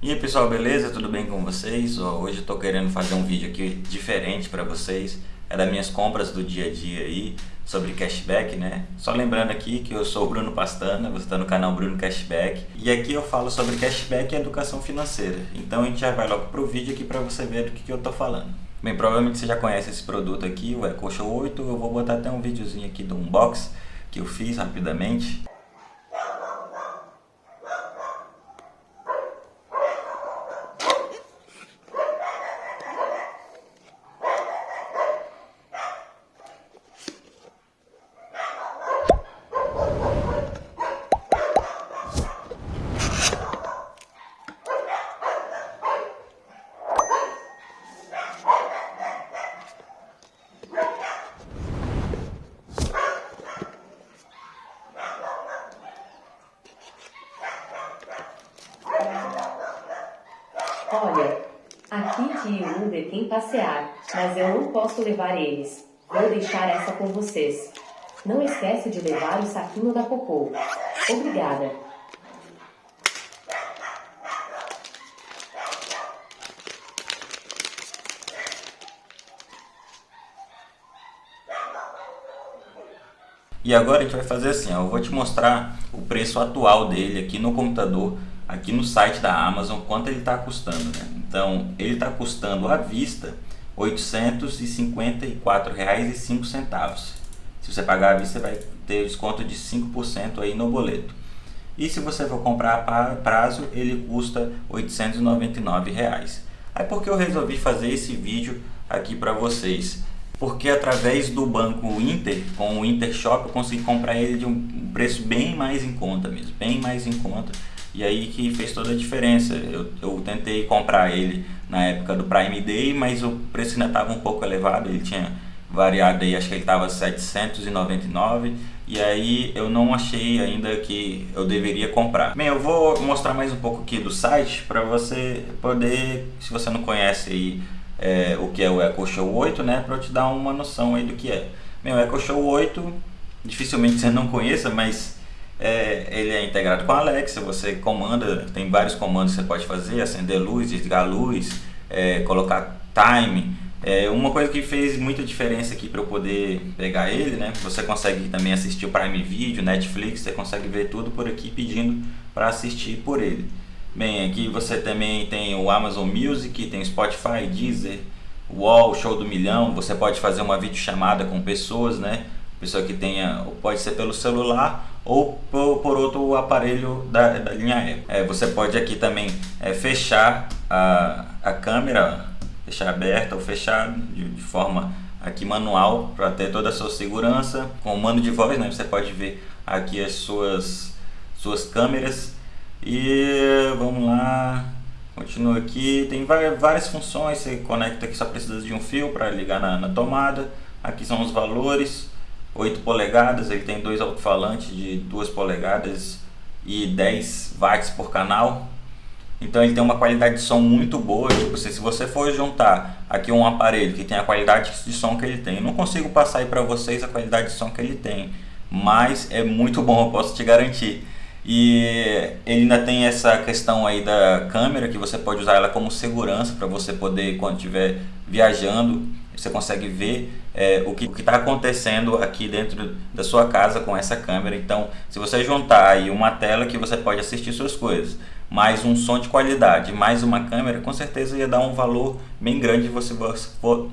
E aí pessoal, beleza? Tudo bem com vocês? Hoje eu tô querendo fazer um vídeo aqui diferente para vocês É das minhas compras do dia a dia aí sobre cashback, né? Só lembrando aqui que eu sou o Bruno Pastana, você está no canal Bruno Cashback E aqui eu falo sobre cashback e educação financeira Então a gente já vai logo pro vídeo aqui para você ver do que, que eu tô falando Bem, provavelmente você já conhece esse produto aqui, o EcoShow 8 Eu vou botar até um videozinho aqui do unbox que eu fiz rapidamente que o Uber tem passear, mas eu não posso levar eles. Vou deixar essa com vocês. Não esquece de levar o saquinho da cocô. Obrigada. E agora a gente vai fazer assim, ó, eu vou te mostrar o preço atual dele aqui no computador aqui no site da Amazon quanto ele está custando. Né? Então, ele está custando à vista R$ 854,05. Se você pagar à vista, você vai ter desconto de 5% aí no boleto. E se você for comprar a prazo, ele custa 899 reais. Aí por que eu resolvi fazer esse vídeo aqui para vocês? Porque através do banco Inter, com o Inter Shop, eu consegui comprar ele de um preço bem mais em conta mesmo, bem mais em conta. E aí que fez toda a diferença. Eu, eu tentei comprar ele na época do Prime Day, mas o preço ainda estava um pouco elevado, ele tinha variado aí, acho que ele estava 799 e aí eu não achei ainda que eu deveria comprar. Bem, eu vou mostrar mais um pouco aqui do site para você poder, se você não conhece aí é, o que é o Echo Show 8, né, para eu te dar uma noção aí do que é. Bem, o Echo Show 8, dificilmente você não conheça, mas é, ele é integrado com a Alexa, você comanda, tem vários comandos que você pode fazer, acender luz, desligar luz, é, colocar time. É, uma coisa que fez muita diferença aqui para eu poder pegar ele, né? Você consegue também assistir o Prime Video, Netflix, você consegue ver tudo por aqui pedindo para assistir por ele. Bem, aqui você também tem o Amazon Music, tem Spotify, Deezer, Wall, Show do Milhão, você pode fazer uma videochamada com pessoas, né? Pessoa que tenha, pode ser pelo celular ou por, por outro aparelho da, da linha Apple. É, você pode aqui também é, fechar a, a câmera, fechar aberta ou fechar de, de forma aqui manual para ter toda a sua segurança. Com o mando de voz, né, você pode ver aqui as suas, suas câmeras. E vamos lá, continua aqui, tem várias, várias funções, você conecta aqui, só precisa de um fio para ligar na, na tomada. Aqui são os valores, 8 polegadas, ele tem dois alto-falantes de 2 polegadas e 10 watts por canal. Então ele tem uma qualidade de som muito boa, tipo, se você for juntar aqui um aparelho que tem a qualidade de som que ele tem, eu não consigo passar aí para vocês a qualidade de som que ele tem, mas é muito bom, eu posso te garantir. E ele ainda tem essa questão aí da câmera, que você pode usar ela como segurança para você poder, quando estiver viajando, você consegue ver é, o que está acontecendo aqui dentro da sua casa com essa câmera. Então, se você juntar aí uma tela que você pode assistir suas coisas, mais um som de qualidade, mais uma câmera, com certeza ia dar um valor bem grande você for,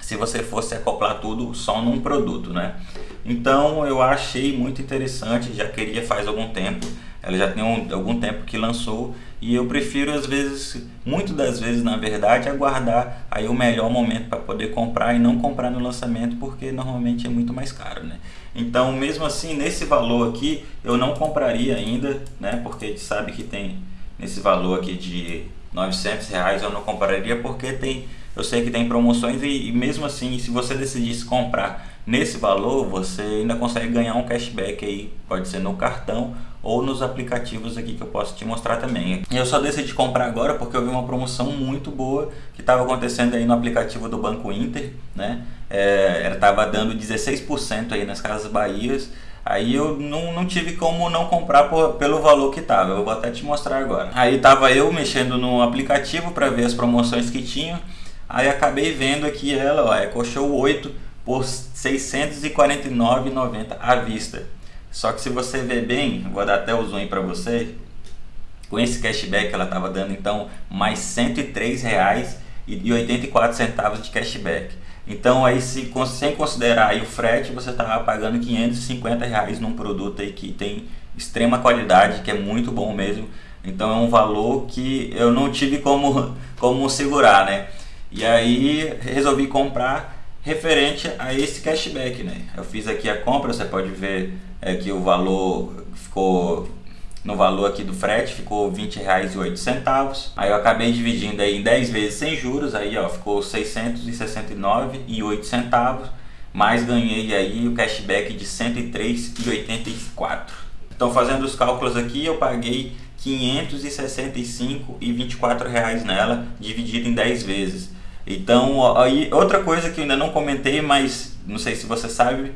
se você fosse acoplar tudo só num produto, né? Então, eu achei muito interessante, já queria faz algum tempo ela já tem um, algum tempo que lançou e eu prefiro às vezes, muito das vezes na verdade, aguardar aí o melhor momento para poder comprar e não comprar no lançamento porque normalmente é muito mais caro, né? Então, mesmo assim, nesse valor aqui, eu não compraria ainda, né? Porque a gente sabe que tem nesse valor aqui de 900 reais, eu não compraria porque tem, eu sei que tem promoções e, e mesmo assim, se você decidisse comprar nesse valor, você ainda consegue ganhar um cashback aí, pode ser no cartão ou nos aplicativos aqui que eu posso te mostrar também. Eu só decidi comprar agora porque eu vi uma promoção muito boa que estava acontecendo aí no aplicativo do Banco Inter, né? É, estava dando 16% aí nas Casas Bahias Aí eu não, não tive como não comprar por, pelo valor que tava. Eu vou até te mostrar agora. Aí tava eu mexendo no aplicativo para ver as promoções que tinha. Aí acabei vendo aqui ela, ó, Eco Show 8 por R$ 649,90 à vista. Só que se você ver bem, vou dar até o zoom para você, com esse cashback ela estava dando então mais R$ 103,84 de cashback. Então aí se, sem considerar o frete, você estava pagando 550 reais num produto aí que tem extrema qualidade, que é muito bom mesmo. Então é um valor que eu não tive como, como segurar, né? E aí resolvi comprar referente a esse cashback, né? Eu fiz aqui a compra, você pode ver é, que o valor ficou no valor aqui do frete ficou R$ 20,08. Aí eu acabei dividindo aí em 10 vezes sem juros, aí ó, ficou R$ 669,08, mais ganhei aí o cashback de R$ 103,84. Então fazendo os cálculos aqui, eu paguei 565,24 reais nela, dividido em 10 vezes. Então, aí outra coisa que eu ainda não comentei, mas não sei se você sabe,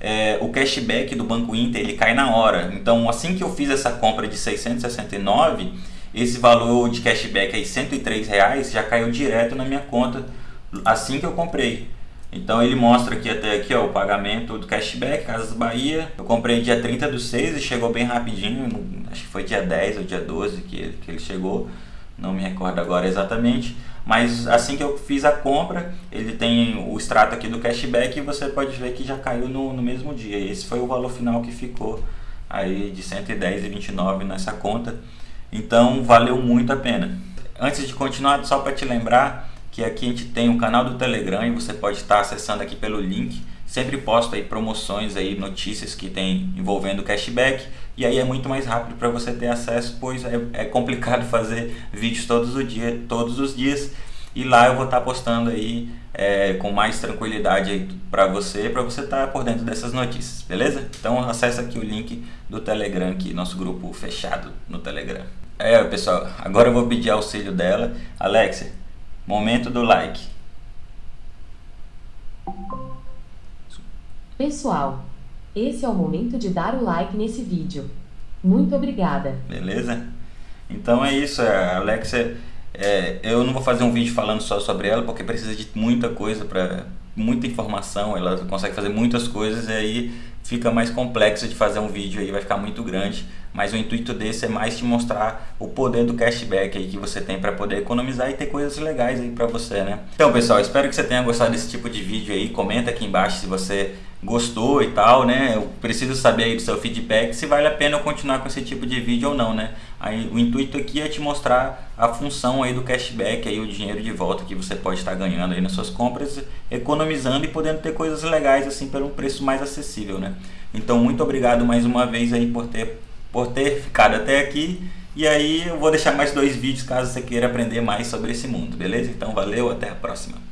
é, o cashback do Banco Inter ele cai na hora. Então, assim que eu fiz essa compra de 669, esse valor de cashback aí, 103 reais, já caiu direto na minha conta assim que eu comprei. Então ele mostra aqui até aqui ó, o pagamento do cashback, Casas Bahia. Eu comprei dia 30 do 6 e chegou bem rapidinho, acho que foi dia 10 ou dia 12 que, que ele chegou, não me recordo agora exatamente. Mas assim que eu fiz a compra, ele tem o extrato aqui do cashback e você pode ver que já caiu no, no mesmo dia. Esse foi o valor final que ficou aí de 110,29 nessa conta. Então valeu muito a pena. Antes de continuar, só para te lembrar que aqui a gente tem um canal do Telegram e você pode estar acessando aqui pelo link Sempre posto aí promoções aí, notícias que tem envolvendo cashback e aí é muito mais rápido para você ter acesso, pois é, é, complicado fazer vídeos todos, o dia, todos os dias e lá eu vou estar postando aí é, com mais tranquilidade para você, para você estar por dentro dessas notícias, beleza? Então acessa aqui o link do Telegram, aqui, nosso grupo fechado no Telegram. É pessoal, agora eu vou pedir auxílio dela. Alexia, momento do like. Pessoal, esse é o momento de dar o like nesse vídeo. Muito obrigada. Beleza? Então é isso, a Alexia, é, eu não vou fazer um vídeo falando só sobre ela, porque precisa de muita coisa, para muita informação, ela consegue fazer muitas coisas e aí fica mais complexo de fazer um vídeo aí, vai ficar muito grande. Mas o intuito desse é mais te mostrar o poder do cashback aí que você tem para poder economizar e ter coisas legais aí para você, né? Então pessoal, espero que você tenha gostado desse tipo de vídeo aí, comenta aqui embaixo se você gostou e tal, né? Eu preciso saber aí do seu feedback se vale a pena eu continuar com esse tipo de vídeo ou não, né? Aí o intuito aqui é te mostrar a função aí do cashback, aí o dinheiro de volta que você pode estar ganhando aí nas suas compras, economizando e podendo ter coisas legais assim pelo preço mais acessível, né? Então muito obrigado mais uma vez aí por ter por ter ficado até aqui. E aí eu vou deixar mais dois vídeos caso você queira aprender mais sobre esse mundo, beleza? Então valeu, até a próxima.